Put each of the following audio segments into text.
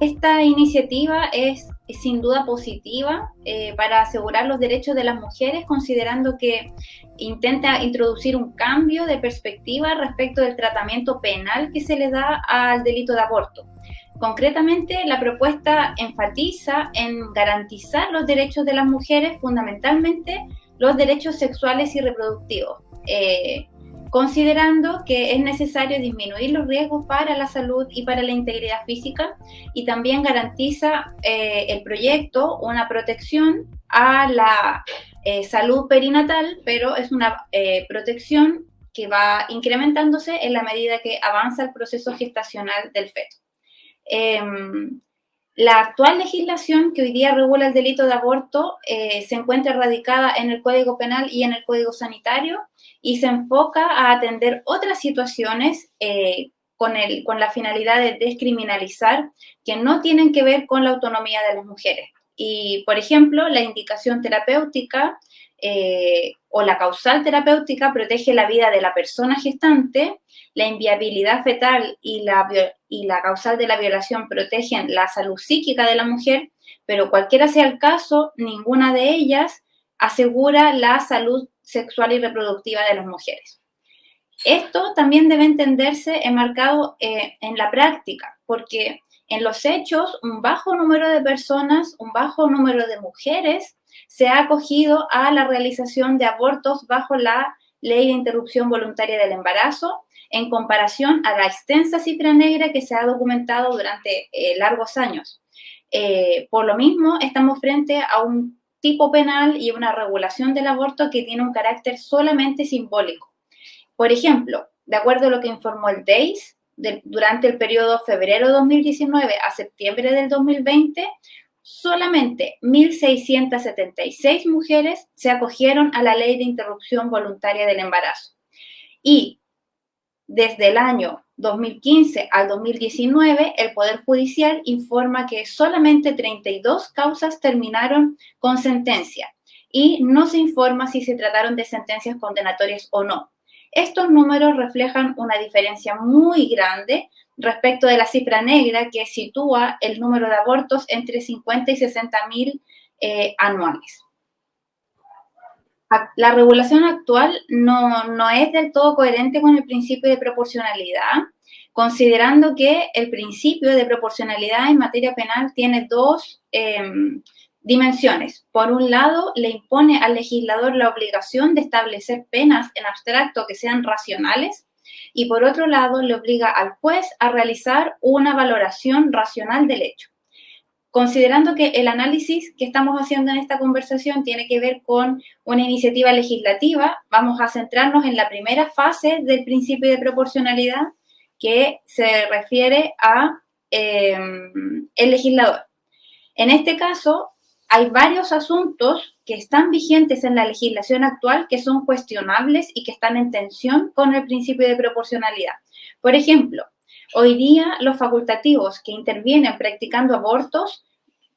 esta iniciativa es, sin duda positiva eh, para asegurar los derechos de las mujeres, considerando que intenta introducir un cambio de perspectiva respecto del tratamiento penal que se le da al delito de aborto. Concretamente, la propuesta enfatiza en garantizar los derechos de las mujeres, fundamentalmente los derechos sexuales y reproductivos. Eh, considerando que es necesario disminuir los riesgos para la salud y para la integridad física y también garantiza eh, el proyecto una protección a la eh, salud perinatal, pero es una eh, protección que va incrementándose en la medida que avanza el proceso gestacional del feto. La actual legislación que hoy día regula el delito de aborto se encuentra radicada en el Código Penal y en el Código Sanitario y se enfoca a atender otras situaciones eh, con la finalidad de descriminalizar que no tienen que ver con la autonomía de las mujeres. Y, por ejemplo, la indicación terapéutica eh, o la causal terapéutica protege la vida de la persona gestante, la inviabilidad fetal y la, y la causal de la violación protegen la salud psíquica de la mujer, pero cualquiera sea el caso, ninguna de ellas asegura la salud sexual y reproductiva de las mujeres. Esto también debe entenderse enmarcado eh, en la práctica, porque en los hechos un bajo número de personas, un bajo número de mujeres se ha acogido a la realización de abortos bajo la ley de interrupción voluntaria del embarazo, en comparación a la extensa cifra negra que se ha documentado durante eh, largos años. Eh, por lo mismo, estamos frente a un tipo penal y una regulación del aborto que tiene un carácter solamente simbólico. Por ejemplo, de acuerdo a lo que informó el DEIS, durante el periodo febrero 2019 a septiembre del 2020, solamente 1.676 mujeres se acogieron a la ley de interrupción voluntaria del embarazo. Y desde el año 2015 al 2019, el Poder Judicial informa que solamente 32 causas terminaron con sentencia y no se informa si se trataron de sentencias condenatorias o no. Estos números reflejan una diferencia muy grande respecto de la cifra negra que sitúa el número de abortos entre 50 y 60 mil eh, anuales. La regulación actual no, es del todo coherente con el principio de proporcionalidad, considerando que el principio de proporcionalidad en materia penal tiene dos em, dimensiones. Por un lado, le impone al legislador la obligación de establecer penas en abstracto que sean racionales y por otro lado, le obliga al juez a realizar una valoración racional del hecho considerando que el análisis que estamos haciendo en esta conversación tiene que ver con una iniciativa legislativa, vamos a centrarnos en la primera fase del principio de proporcionalidad que se refiere a em, el legislador. En este caso, hay varios asuntos que están vigentes en la legislación actual que son cuestionables y que están en tensión con el principio de proporcionalidad. Por ejemplo, hoy día los facultativos que intervienen practicando abortos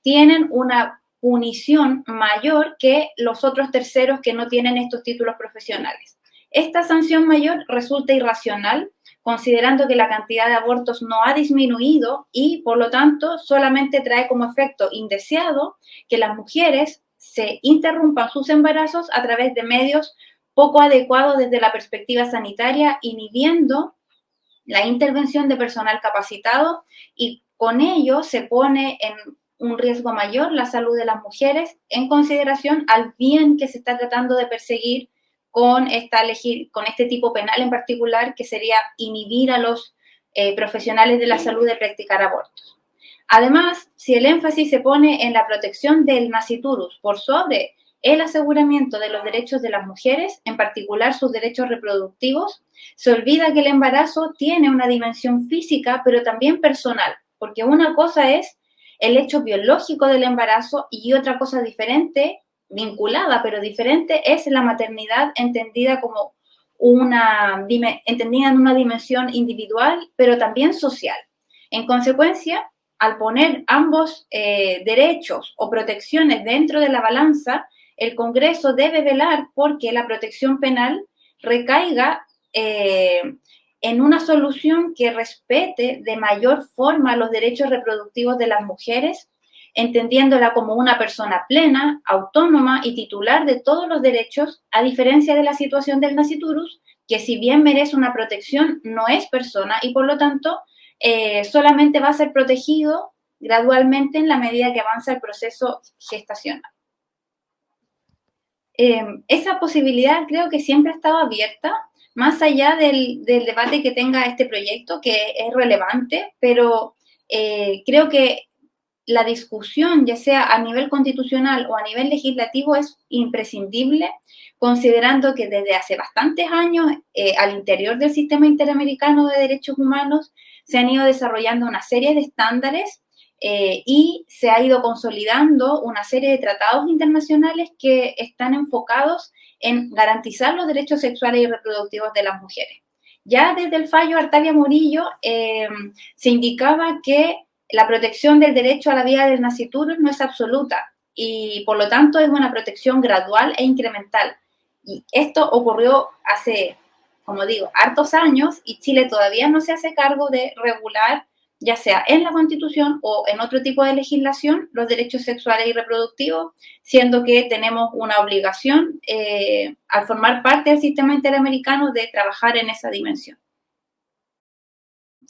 tienen una punición mayor que los otros terceros que no tienen estos títulos profesionales. Esta sanción mayor resulta irracional, considerando que la cantidad de abortos no ha disminuido y, por lo tanto, solamente trae como efecto indeseado que las mujeres se interrumpan sus embarazos a través de medios poco adecuados desde la perspectiva sanitaria, inhibiendo la intervención de personal capacitado y con ello se pone en un riesgo mayor la salud de las mujeres en consideración al bien que se está tratando de perseguir con, esta, con este tipo penal en particular, que sería inhibir a los eh, profesionales de la salud de practicar abortos. Además, si el énfasis se pone en la protección del nasciturus por sobre el aseguramiento de los derechos de las mujeres, en particular sus derechos reproductivos, se olvida que el embarazo tiene una dimensión física, pero también personal, porque una cosa es el hecho biológico del embarazo y otra cosa diferente, vinculada pero diferente, es la maternidad entendida como una, entendida en una dimensión individual, pero también social. En consecuencia, al poner ambos eh, derechos o protecciones dentro de la balanza, el Congreso debe velar porque la protección penal recaiga eh, en una solución que respete de mayor forma los derechos reproductivos de las mujeres, entendiéndola como una persona plena, autónoma y titular de todos los derechos, a diferencia de la situación del naciturus, que si bien merece una protección, no es persona y por lo tanto eh, solamente va a ser protegido gradualmente en la medida que avanza el proceso gestacional. Eh, esa posibilidad creo que siempre ha estado abierta, más allá del, debate que tenga este proyecto, que es relevante, pero eh, creo que la discusión, ya sea a nivel constitucional o a nivel legislativo, es imprescindible, considerando que desde hace bastantes años, eh, al interior del sistema interamericano de derechos humanos, se han ido desarrollando una serie de estándares eh, y se ha ido consolidando una serie de tratados internacionales que están enfocados en garantizar los derechos sexuales y reproductivos de las mujeres. Ya desde el fallo Artalia Murillo eh, se indicaba que la protección del derecho a la vida del nasciturus no es absoluta y por lo tanto es una protección gradual e incremental. Y esto ocurrió hace, como digo, hartos años y Chile todavía no se hace cargo de regular ya sea en la Constitución o en otro tipo de legislación, los derechos sexuales y reproductivos, siendo que tenemos una obligación eh, al formar parte del sistema interamericano de trabajar en esa dimensión.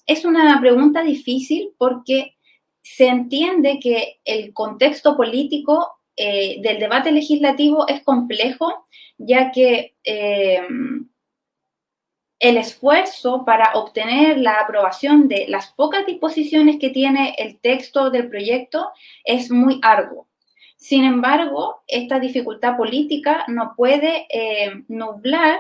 Es una pregunta difícil porque se entiende que el contexto político eh, del debate legislativo es complejo, ya que eh, el esfuerzo para obtener la aprobación de las pocas disposiciones que tiene el texto del proyecto es muy arduo. Sin embargo, esta dificultad política no puede eh, nublar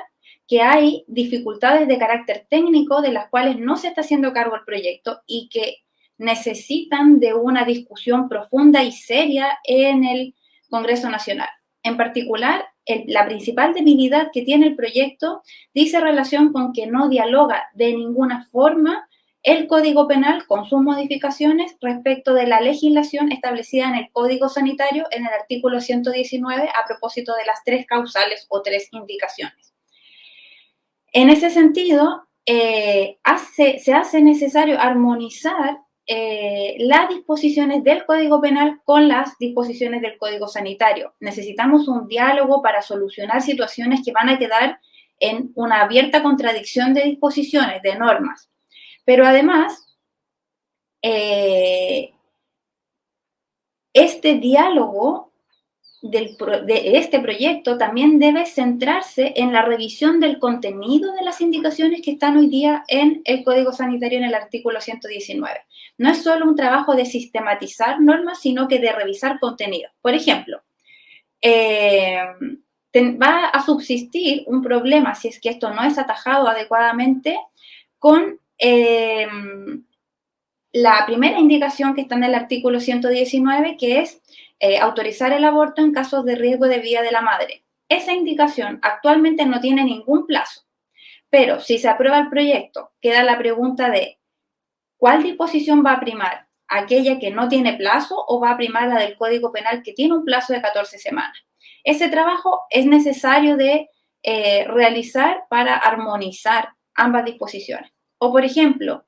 que hay dificultades de carácter técnico de las cuales no se está haciendo cargo el proyecto y que necesitan de una discusión profunda y seria en el Congreso Nacional. En particular, la principal debilidad que tiene el proyecto dice relación con que no dialoga de ninguna forma el Código Penal con sus modificaciones respecto de la legislación establecida en el Código Sanitario en el artículo 119 a propósito de las tres causales o tres indicaciones. En ese sentido, eh, se hace necesario armonizar eh, las disposiciones del Código Penal con las disposiciones del Código Sanitario. Necesitamos un diálogo para solucionar situaciones que van a quedar en una abierta contradicción de disposiciones, de normas. Pero además, eh, este diálogo de este proyecto también debe centrarse en la revisión del contenido de las indicaciones que están hoy día en el Código Sanitario en el artículo 119. No es solo un trabajo de sistematizar normas, sino que de revisar contenido. Por ejemplo, eh, va a subsistir un problema, si es que esto no es atajado adecuadamente, con eh, la primera indicación que está en el artículo 119, que es eh, autorizar el aborto en casos de riesgo de vida de la madre. Esa indicación actualmente no tiene ningún plazo, pero si se aprueba el proyecto, queda la pregunta de ¿cuál disposición va a primar? ¿Aquella que no tiene plazo o va a primar la del Código Penal que tiene un plazo de 14 semanas? Ese trabajo es necesario de eh, realizar para armonizar ambas disposiciones. O, por ejemplo,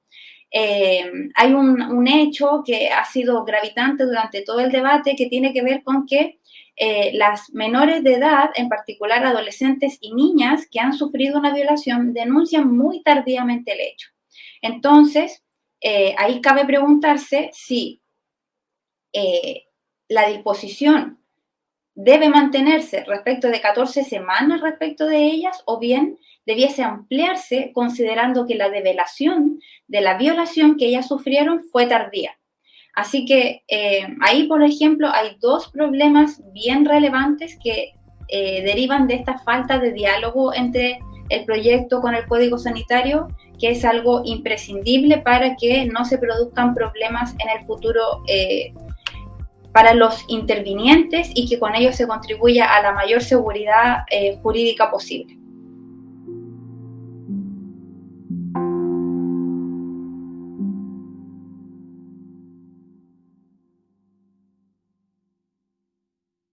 eh, hay un, hecho que ha sido gravitante durante todo el debate que tiene que ver con que eh, las menores de edad, en particular adolescentes y niñas que han sufrido una violación, denuncian muy tardíamente el hecho. Entonces, eh, ahí cabe preguntarse si la disposición debe mantenerse respecto de 14 semanas respecto de ellas o bien debiese ampliarse considerando que la develación de la violación que ellas sufrieron fue tardía. Así que eh, ahí, por ejemplo, hay dos problemas bien relevantes que eh, derivan de esta falta de diálogo entre el proyecto con el código sanitario, que es algo imprescindible para que no se produzcan problemas en el futuro eh, para los intervinientes y que con ello se contribuya a la mayor seguridad jurídica posible.